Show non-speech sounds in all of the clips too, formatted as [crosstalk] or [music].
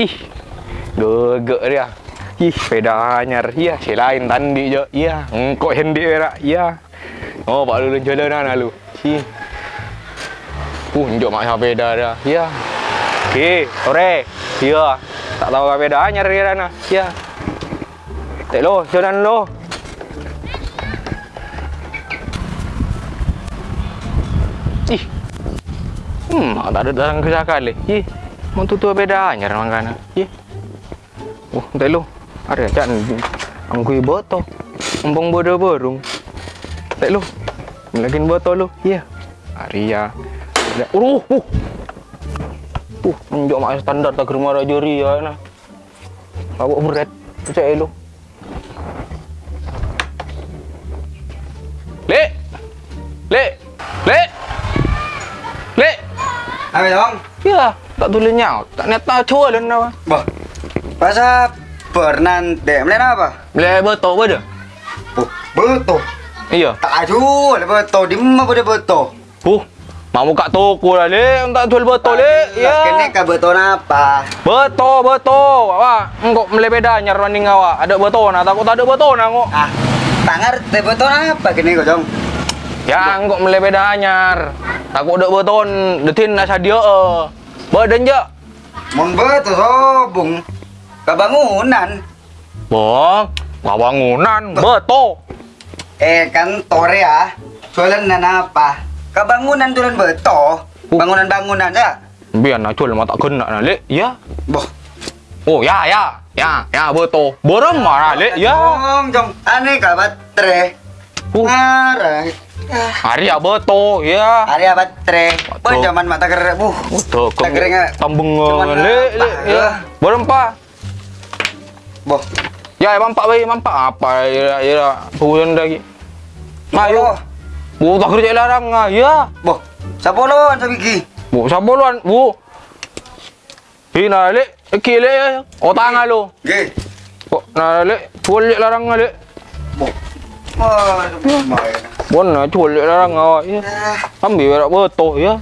Ih, gegek dia. Ih, sepeda anyar. Iya, si lain tandi je. Iya, engkau hendik berak. Iya. Oh, pak lu jalan mana lu? Si. Punjuk mak sepeda dia. Iya. Okey, sore. Iya. Tak tahu sepeda anyar dia sana. Iya. Tak lo, jalan lo. Ih. Hmm, tak ada datang ke sekali. Ih. Mau tutu beda anyar mangkana. Ih. Oh, tak lo. Ada aja angkui boto. Umpang bodoh borong. Tak lo. Lagi boto lo. Iya. Arya. Uh, uh. Uh, menjok mak standar tak rumah raja Ria nah. Bawa berat. Cek lo. Lek. Lek. Lek. Lek. Apa dong? Ya, tak tulis nyaut. Tak net tahu cua dan apa. Bah. Bahasa Bernande. Melain apa? Boleh betul dah? Oh, betul. Iya. Tak aju lah betul. Di mana boleh betul? Huh. Mau buka toko lah, Lek. Tak jual betul, Lek. Lah, Kene Ya. ka betul apa? Betul, betul. Awak, engkau meleh beda nyar running awak. Ada betul nah, takut tak ada betul nah, engkau. Ah, tak ngerti betul apa kene kau dong? Ya, engkau meleh beda anyar. Takut ada betul, detin nak sadia Badan je. Mun betul sobung. Kebangunan. Bang, kau bangunan. Betul. Eh kan tore ah. Jualan nan apa? Kebangunan tulen betul. Bangunan-bangunan ya. Biar nak jual mah tak kena nah, Lek. Ya. Boh. Oh, ya, ya. Ya, ya betul. Borem marah, Lek. Ya. Jong, jong. Aneh ka batre. Uh. Ngarai. Hari ya betul, ya. Hari apa tre? Betul. Penjaman mata ker buh. Betul, Tak kering ah. tambung Cuman le le ya. ya? Berempat. Boh. Ya, mampak bayi, mampak apa ya ya bulan lagi. Mayo. Bu tak kerja larang ah, ya. Boh. Sapolo sa bigi. Bu sabuluan, bu. Hina le, kile ya. Otang lo. Ge. Kok na le, le larang ah, le. Boh. Wah, lumayan. Bon na cual le larang ah, ya. Ah, Ambil berak betul ya.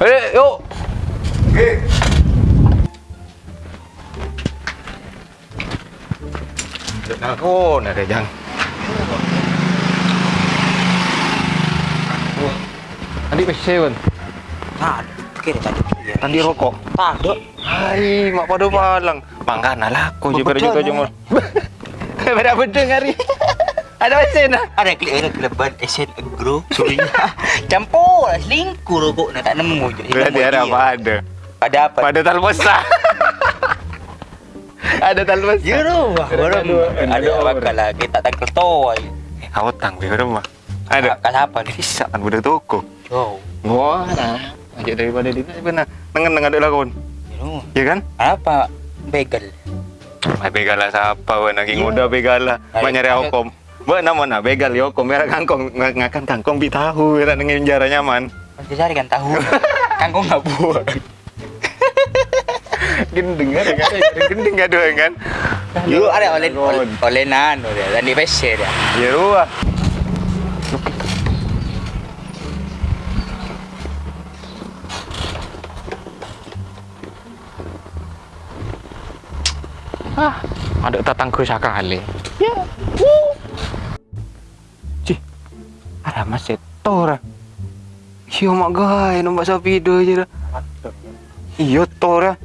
Eh, yuk. Ge. Oh, nak jang. Tadi pesen pun. Tak, kira tadi. Tadi rokok. Tak ada. Hai, mak pada palang. Mangkana lah, kau je ya. jumur. Pada bedeng hari. Ada pesen lah. Ada klik ada keleban esen agro surinya. Campur lah selingkuh rokok nak tak nemu je. Berarti ada apa ada? Ada apa? Pada talposa. [laughs] ada talposa. Ya rumah, Ada bakal lah kita tak ketua. Eh, kau tang di rumah. Ada. Kak siapa nih? Bisa kan budak toko. Oh, Wah, nah. Aja daripada di benar. Nengen nengen ada lakon. ya. Ya kan? Apa? Begal. Ay, begala sa apa, we, naging uda begala. Manyari ay. hukom. Ba naman na, begal yoko, merak kangkong, ng- ngakan kangkong bitahu, merak nanging jara nyaman. Pasti cari kan tahu. [laughs] Kangkong nggak buat. [laughs] Gendeng kan, kan? Gendeng gak doang kan? Lu ada oleh oleh oleh nano dia dan di PC dia. Ya ruah. Ah, ada tatang ke sekali. Ya. Ada masih tora. Iya mak gay, nombak sapi do je dah. Iya tora.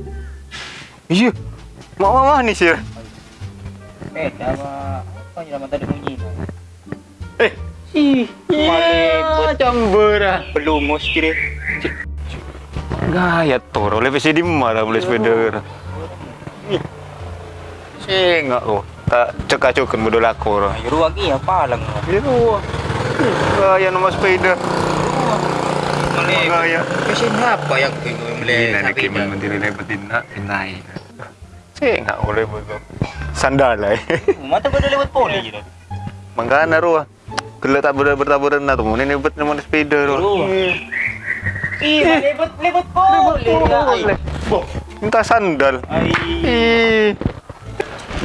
Iya. Mak mama ni sih. Eh, apa apa yang nama tadi bunyi? Eh. Ih, campur ah. Belum mus kira. Gaya toro, lebih sih di mana boleh sepeda. Sengak oh, tak cekak-cekan bodoh lakor. Ayo ruang iya apa lang. Ya. Gaya nomor sepeda. Gaya. Mesin apa yang boleh Gila nak kiman menteri lebetin nak pinai. Sengak boleh bodoh. Sandal lah. Mata dah lewat poli. Mangkana ruah. Kalau tak ber bertaburan na tu, ini nebet nomor sepeda ruah. Iya, lewat lewat poli. Minta sandal. Ai. Ih.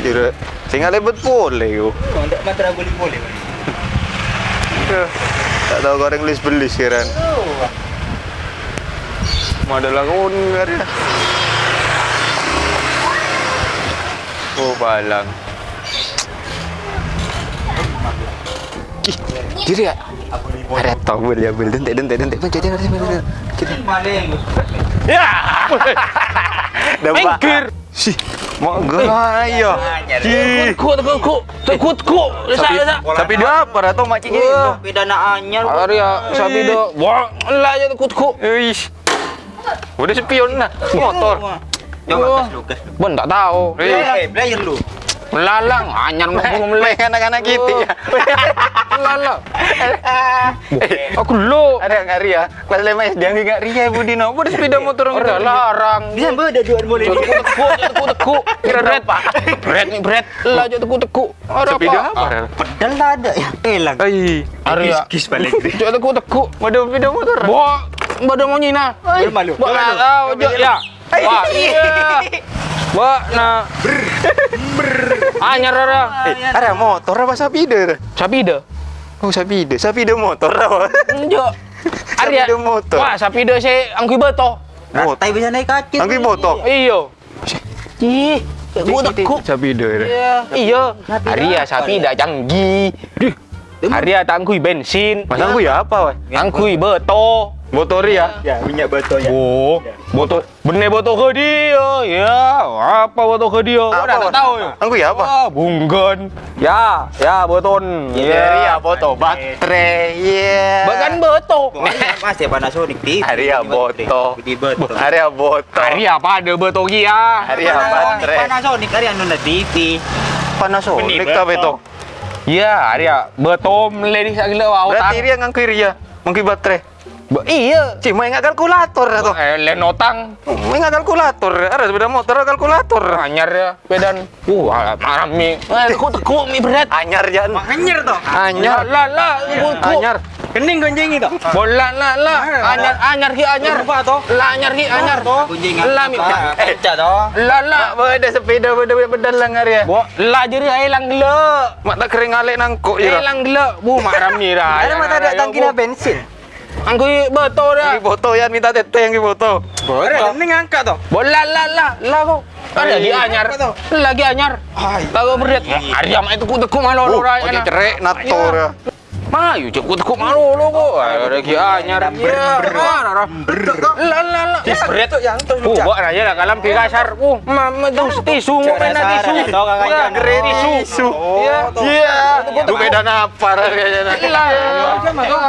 Kira sehingga lebet boleh yo. Tidak mata boleh boleh. Ya, Tak tahu goreng lis beli sekarang. Madalang ungar ya. Oh, balang. Ih, ya. Ada tahu dia beli dentek dentek dentek macam jajan mana? Kita. Ya. Mengkir. Si. Mak gaya. Ih. Kuk, kuk, kuk, kuk, kuk, Sapi, sapi dia apa atau macam ni? Beda na anyar. Arya, sapi do. Wah, lah je kuk, kuk. Ish. Udah spion lah. Motor. Coba kas lu. Ben tak tahu. Eh, belajar lu. Melalang, anyar mau [laughs] Mulai anak-anak kita ya. Melalang. Aku lo. Ada nggak Ria? Kelas lima SD yang nggak Ria Budi no. Udah sepeda [laughs] motor Udah larang. Dia beda jual boleh. Teku teku, teku. Kira red pak. Red nih red. Lah teku teku. Ada Sepeda apa? apa? Pedal ada ya. Hilang. Ai. Arya. Kis balik. Jo teku teku. Ada sepeda motor. Bawa Bada mau nyina. Malu. Bawa ya. Wah, iya. [laughs] Bawa na. Anyar ada. Eh, ada motor apa? Sapi dah. Oh sepeda, sepeda motor apa? Jo. [laughs] Arya. Sepeda motor. Wah, sapi dah saya angkui beto. Rantai bisa naik kaki. Angki motor. Iyo. Ih, gua teku. Sepeda. Iya, iya. Arya sapi dah canggih. Arya tak angkui bensin. Mas ya apa, wah? Angkui beto. Motor ya. Ya, minyak botol ya. Oh, botol bener botol ke dia. Ya, apa botol ke dia? Kau dah tak tahu ya? Aku ya apa? Wah, bunggan. Ya, ya beton. Ria foto baterai. Iya. Bahkan beto. Mas ya Panasonic di. Area boto. Di botol. Area boto. Hari apa ada beto ya? Area baterai. Panasonic area nuna TV. Panasonic tapi itu. Ya, Arya beto meledi sak gila awak. Berarti Ria ngangkui Ria. Ngangkui baterai. Iya. Cik, main nggak kalkulator atau? Eh, lenotang. Nggak kalkulator. Ada sepeda motor kalkulator. Anyar ya, pedan. Uh, marah mi. Eh, teku teku mi berat. Anyar jan. Anyar toh. Anyar. Lah lah. Anyar. Kening gonjeng itu. Bola lah lah. Anyar anyar ki anyar. Apa toh? Lah anyar ki anyar. Gonjeng. Lah mi. Eh, toh. Lah lah. Mak ada sepeda beda beda lang Ria. Bo, lah jadi hilang. Mak tak kering alik nangkuk ya. Hilang. Bu, marah mi. Ada mata ada tangki na bensin. Angku betul dah. Yang foto ya minta tete yang foto. Boleh, kening angkat toh. Bola lah lah lah kok. Kan lagi anyar. Lagi anyar. Tahu berat. Arya mak itu teku malu Oh, orang. pakai cerai nato ya. Mah, yuk cek malu lo kok. Lagi anyar. Ya, lah lah lah. Berat yang tuh. Uh, buat aja lah kalam pi kasar. Uh, mama tuh tisu mau main tisu. Tahu. Udah, keren tisu. Iya. Iya. Itu beda apa kayaknya. Lah, tuh.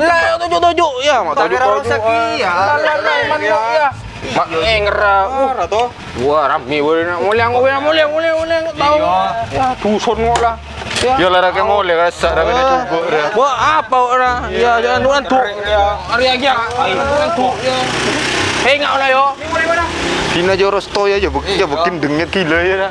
Lah, tujuh tujuh. Ya, mak tujuh tujuh. iya. Lah, mana ya. Mak engera. Uh, toh. Wah, rami mulia boleh mulia mulia mulia tahu. Ya, dusun kok lah. Ya. Ya lah rakyat mau lihat rasa rakyat nak cuba dia. Wah, apa orang? Ya, jangan tuan tu. Hari lagi ya. Tuan tu. Ya. Hei, ngau lah yo. Kina joros to ya, bukin ya bukin dengit gila ya. dah.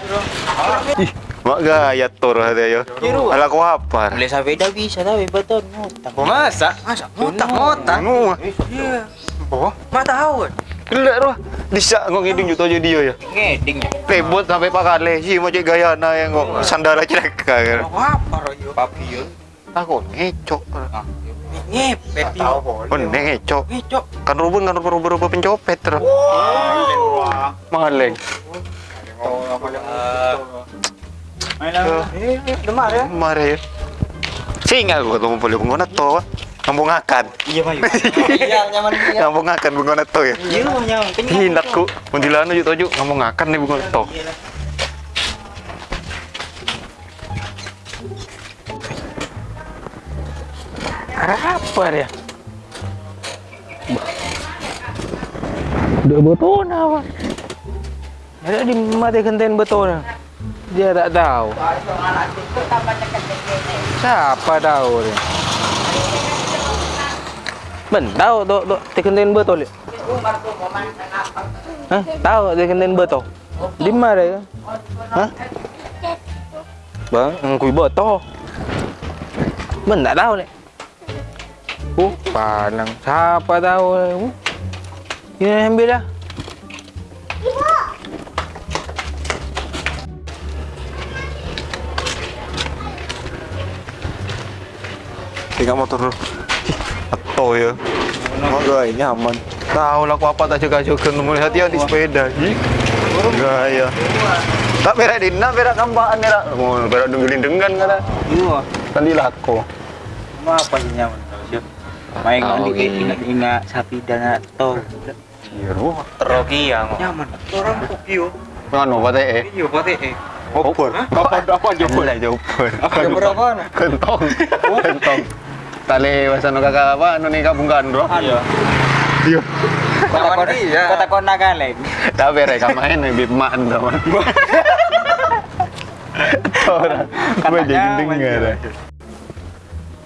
Ih, mak gaya tor ada ya. Ala kau apa? Boleh sepeda bisa tapi betul ngutang. Oh, masa? Masa ngutang ngutang. Anu. Iya. Oh, Mak tahu. Gila roh. Bisa ngok ngiding juta jadi dia ya. Ngeding ya. Rebut sampai Pak Kale sih macam gaya na yang kok sandara cereka kan. Apa royo? Papio. Aku ngecok. Ngepet yo. Oh, ngecok. Ngecok. Kan rubun kan rubun rubun pencopet terus. Maleng. Main lah. Eh, demar ya. Mare ya. Sing aku ketemu boleh pengguna to. Ngambung akan. Iya, Pak. Iya, nyaman iya. Ngambung akan pengguna to ya. Iya, nyaman. Hindakku. Mundilana juk toju ngambung akan nih pengguna to. Apa dia? Dua betul apa? Ada di mati kenten betul. Dia tak tahu. Siapa tahu dia? Ben, tahu tu tu tekenten betul. Hah? Tahu tekenten betul. Di mana dia? Hah? Bang, ngkui betul. Ben tak tahu ni. Oh, panang. Siapa tahu? Uh. Ini ambil dah. Tinggal motor dulu. Atau ya. Mak gaya nyaman. Tahu lah aku apa tak jaga jaga melihat dia di sepeda. Gaya. Tak berak dina, berak kampaan berak. Oh, berak dengelin dengan kata. Iya. Tadi lako. Mau apa sih nyaman? Main Oh, gini. ingat-ingat sapi dan to. Ciro. Teroki ya. Nyaman. Orang kokio. Nganu pate eh. Iya, pate eh. Opor. Apa apa jopor? Lah jopor. Ada berapa? Kentong. Kentong. Tali bahasa nu kakak apa? Nu nih kabung gandro. Iya. Iya. Kota kota kona kalen. Tak berak kamain nih bib man teman. [laughs] Orang. Gue jadi dengar.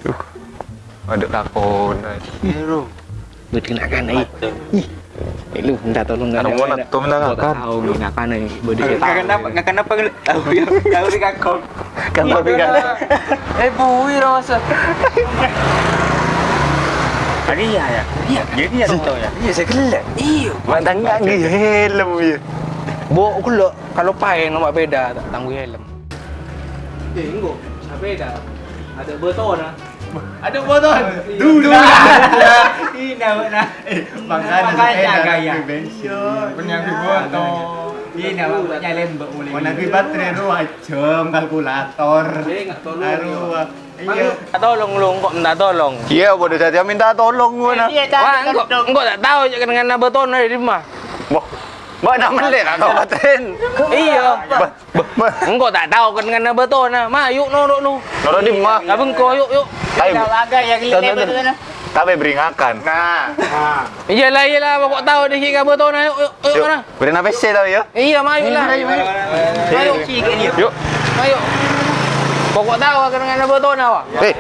Tuh. Ada lakon. Hero. Berkenakan ai. Eh lu minta tolong enggak Ada mau nak tu minta ngakan. Tahu ngakan ai. Bodi Nggak kenapa, nggak kenapa tahu ya, tahu di kakak. Kan tapi kan. Eh, bui rasa. Ada ya ya. Iya, jadi ya tahu ya. Iya, saya kelak. Iya. Mantang enggak ngi helm ya. Bo aku lo kalau paeng nombak beda tangguh helm. Eh, enggak. Sepeda. Ada beton ah. Ada beton. Dulu. Ini nama Makanya gaya. Penyambi foto. Ini nama nyalain mbak mulai. Menagih baterai ruah jam kalkulator. Eh, enggak tolong. Aruh. Iya. Tak tolong lu kok minta tolong. Iya, bodoh saja minta tolong gua nah. Wah, enggak enggak tak tahu je dengan beton ada di rumah. Boh. Mbak nak melek nak kau baterin. Iya. Bah, bah, bah. Enggak tak tahu kan dengan beton nah. Ma yuk no no no. Noro di mah. Lah bengko yuk yuk. Tapi agak yang Tonton, tonton. Tapi beringakan. Nah. Iyalah iyalah bapak tahu dia kira beton nah yuk yuk yuk Yuk, mana. beri apa sih tau ya? Iya, mayu lah. Ayo, Yuk. ayo. Pokok tahu akan dengan beton awak. Eh,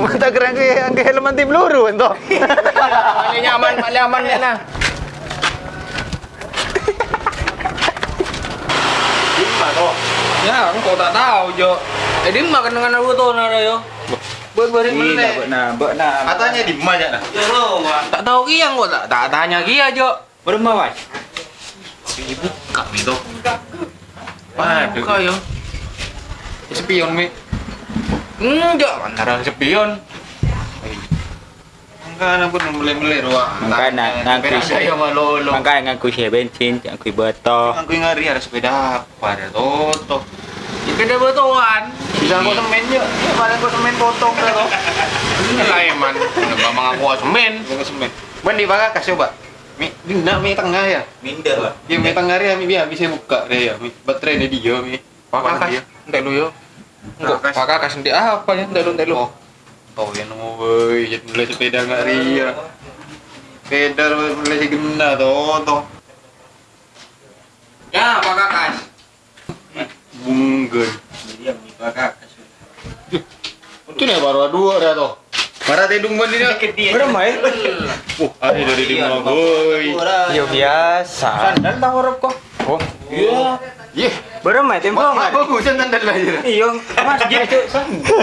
mata keren ke yang ke helm anti peluru ento. Paling nyaman, paling aman ni nah. Ya, engkau tak tahu jo. Eh, dia makan dengan beton ada yo. Ber-berit melek. Nah, mbak nah. Katanya di mana nak? Ya lo, tak tahu kia kok tak tak tanya kia jo. Berapa, Mas? Buka itu. Waduh, kau yo. Spion mi. Enggak, antara spion. Enggak, pun melek-melek ruang. Makanya, ngaku saya malolo. Makanya ngaku saya bensin, ngaku beto. Aku ngari ada sepeda apa ada toto. Sepeda beton. Bisa kau semen ya? Ya, paling kau semen potong toh. Lah eman, memang aku semen. Kau semen. Ban di bawah kasih coba. Mi, di nak mi tengah ya. Minder lah. Ya mi tengah ya mi biar bisa buka deh ya. Mi baterai ni dia mi. Pak Kakas, entek lu yo. Enggak, Pak apa ya? Entek lu, entek lu. Oh, tahu ya nunggu woi, jadi mulai sepeda nggak ria. Sepeda mulai segena toh toh. Ya, Pak Kakas. Bunggen. Dia bakal Itu nih baru dua dah toh. Marah tedung ban dia. Berapa ya? Uh, ada dari lima boy. Ya biasa. Sandal tak huruf kok. Oh, iya. Iya. Berapa ya tempo Mak bagus kan sandal aja. Iya, masjid itu.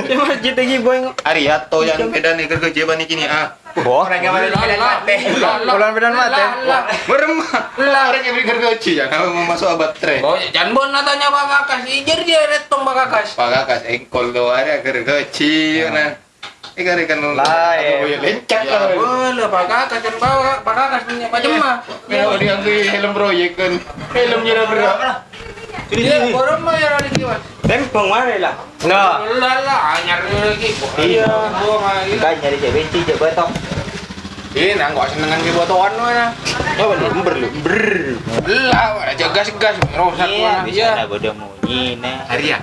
Di masjid lagi boy. Ariato yang beda nih kerja ban kini ah. Orang yang di mate. Bulan bedan mate. Beremah. Orang yang kerja ya, kamu mau masuk abad tre. Oh, jangan bon tanya Pak Kakas. Ijar dia retong Pak Kakas. Pak kakas engkol do ada kerja nah. Eh kare kan Lah, lecak Ya lah. boleh Pak Kakas kan bawa Pak Kakas punya Pak Jemah. Kalau dia ambil helm proyek kan, helmnya dah berat. Dia orang mah ya ada kiwas. Tempong mana lah? Lah, lah, anyar lagi. Iya. Iya. Kan nyari cewek je betok. Ini nang gua senengan ki botoan mana. Coba lu ber lu. Ber. Lah, ada jagas gas rusak Iya, mana. Iya. lah bodoh munyi nah. Arya.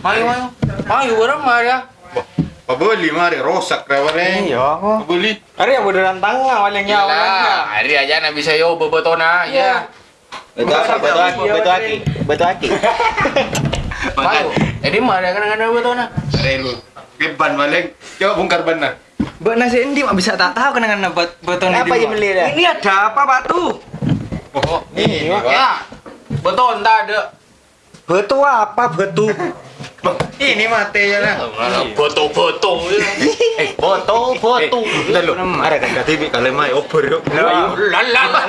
Mayu, mayu. Mayu orang mah ya. Pak beli mari rosak rawane. Iya. Pak beli. Hari yang bodohan tangga paling nyawa. Lah, hari aja na bisa yo bebotona. Ya. Betul aki, betul aki, betul aki, betul aki. [laughs] Mayu. Jadi mah ada kadang-kadang bebotona. Are lu. Keban balik. Coba bongkar ban nah. Mbak nasi endi mak bisa tak tahu kenangan buat beton Apa yang beli dah? Ini ada apa batu? Oh, ini Pak. Ya. Beton tak ada. Betu apa betu? Bang, ini mate ya nah. Foto-foto. [laughs] Eh, foto, foto. Udah lu. Ada kan TV kalau mai over yuk. Lah, lah.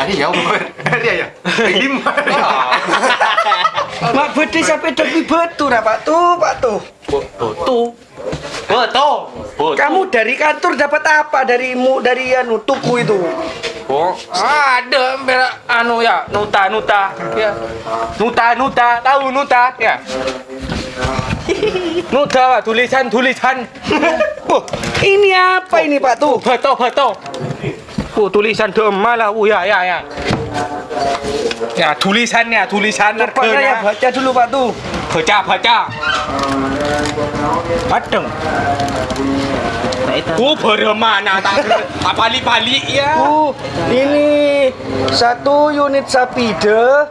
Ari ya over. Ari ya. Lima. Mak [laughs] beti sampai tapi betu dah batu, batu. Foto. Foto. Kamu dari kantor dapat apa darimu dari anu tuku itu? Oh, ada bela anu ya, nuta nuta ya. Nuta nuta, tahu nuta ya. [laughs] Nuta Pak, tulisan tulisan. [laughs] Oh, ini apa ini Pak tuh? Beto beto. Oh, tulisan dema lah. Oh ya ya ya. Ya, tulisannya, tulisan Coba saya harganya. baca dulu Pak tuh. Baca baca. Padeng. Oh, beremana tak tak pali-pali ya. Uh, ini satu unit sapide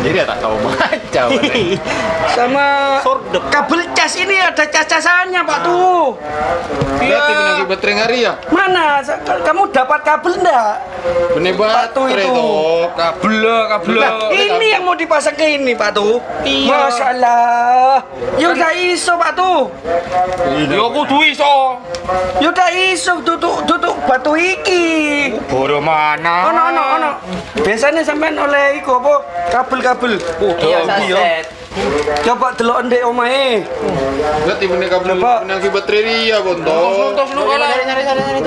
Jadi ya tak tahu [laughs] baca. [laughs] sama kabel cas ini ada cas-casannya Pak tuh. Berarti benar baterai ngari ya? Mana? Kamu dapat kabel enggak? Bener Batu baterai itu. Kabel, kabel. Nah, ini yang mau dipasang ke ini Pak tuh. Iya. Masalah. Ya udah iso Pak tuh. Yo kudu iso. Ya udah iso tutuk tutuk batu iki. Beremana? Ono ono ono. Biasanya sampean oleh iku apa? Kabel-kabel. Oh, Iya, iya. Coba delok ndek omahe. Berarti bener kabel bener baterai dia bonto. Tos lu kalah.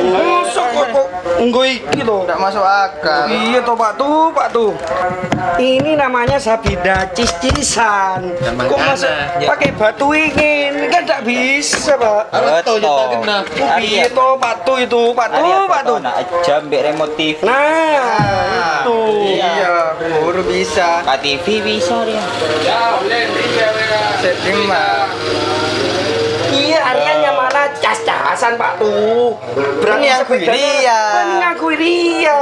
Masuk kok nggo iki to. Tidak masuk akal. Iya toh Pak tuh, Pak tuh. Ini namanya sabida cis-cisan. Kok masuk pakai batu ini? Ini kan tidak bisa, Pak. Je tak kena. Iya toh Pak tuh itu, Pak tuh, Pak tuh. Nak jam mbek remote TV. Nah, itu. Iya, baru bisa. Kat TV bisa dia. Setting mah. Iya, cas-casan Pak tuh. Berarti Mengakui sepedanya- dia. Mengakui dia.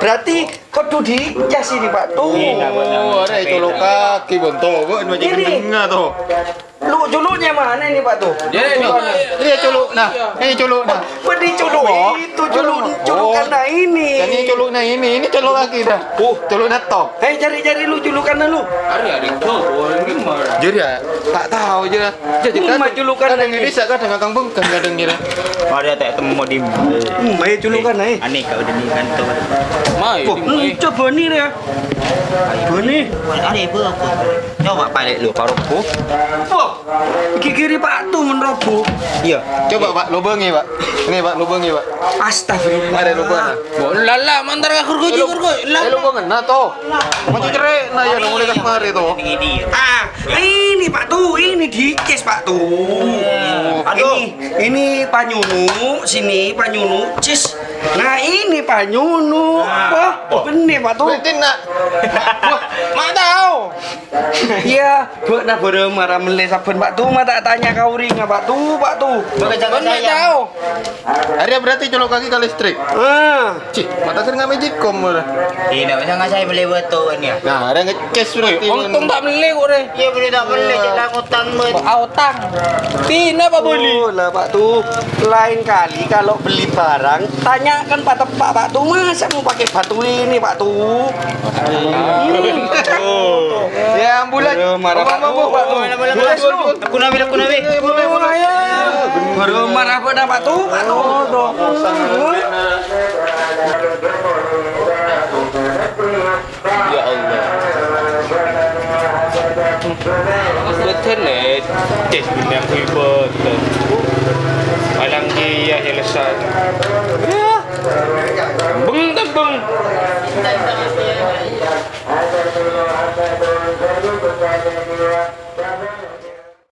Berarti kudu dicas ini Pak tuh. Oh, ada itu lo kaki bonto. Kok macam Ini. dengar tuh. Lu culuknya mana ini Pak tuh? Jadi, Dia culuk nah. Ini culuk nah. Pedih culuk itu culuk culuk karena ini. Ini culuk nah ini, ini culuk lagi dah. Oh, culuk nah top. Hei cari-cari lu julukan lu. Hari ada gimana? Jadi ya, tak tahu je. Jadi mah julukan kadang ini saya kadang kan kadang kira. Mari tak temu di. Hmm, hei julukan hei. Aneh kau udah di kantor. Mai, Oh, coba nih ya. Bani. Aneh apa aku? Coba balik lu parokku. Wah, kiri Pak tuh meneroboh. Iya. Coba Pak, lubangi Pak. Ini Pak, lubangi Pak. Astagfirullah. Ada lubang. Bo lala mantar ka kurgoji kurgoji. Eh lubangan nah toh. Macam cerai nah ya mulai kat mari toh. Ini. Ah, ini Pak tuh, ini dices Pak tuh. Aduh, ini Panyunu, sini Panyunu, cis. Nah ini Panyunu. Wah, bener Pak tuh. Berarti nak. Mak tahu. Iya, buat nak baru marah melih saben Pak tuh, mata tanya kau ring Pak tuh, Pak tuh. Mak tahu. Hari berarti colok kaki ke listrik. Ah, Cih, mata kan nggak magicom malah. Tidak bisa nggak saya beli betul ya. Nah, ada ngecas berarti. Untung tak beli kok deh. Iya beli tak beli cetak utang bet. Autang. Tina apa beli? Oh lah Pak tuh, lain kali kalau beli barang tanyakan Pak Tepak Pak tuh masa mau pakai batu ini Pak tuh. Ya ambulan. Marah Pak Pak lu. Aku nabi aku nabi. Baru marah pada Pak tuh, Pak tuh. Ya Allah. Betul. Tes benda iya, iya Hilsan ya. Beng beng